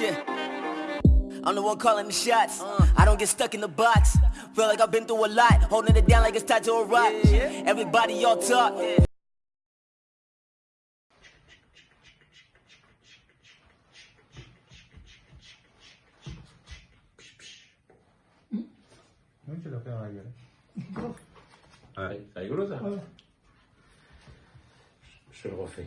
I'm the one calling the shots. I don't get stuck in the box. Feel like I've been through a lot, holding it down like it's tied to a rock. Everybody, y'all talk. Non ce l'ho la gueule. Ah, c'est ça. Je le refais.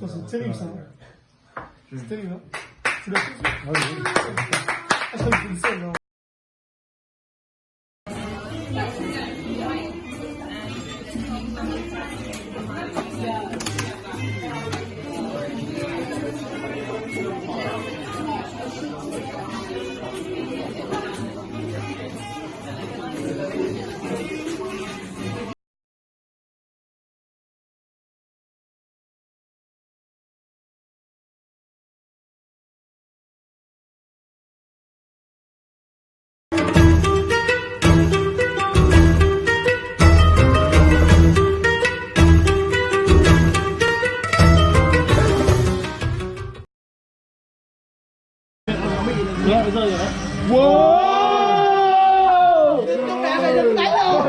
To są celim są. Celim, no. Aż tam no. Đấy, rơi rồi đấy. Wow! Cái đá này đừng đánh đâu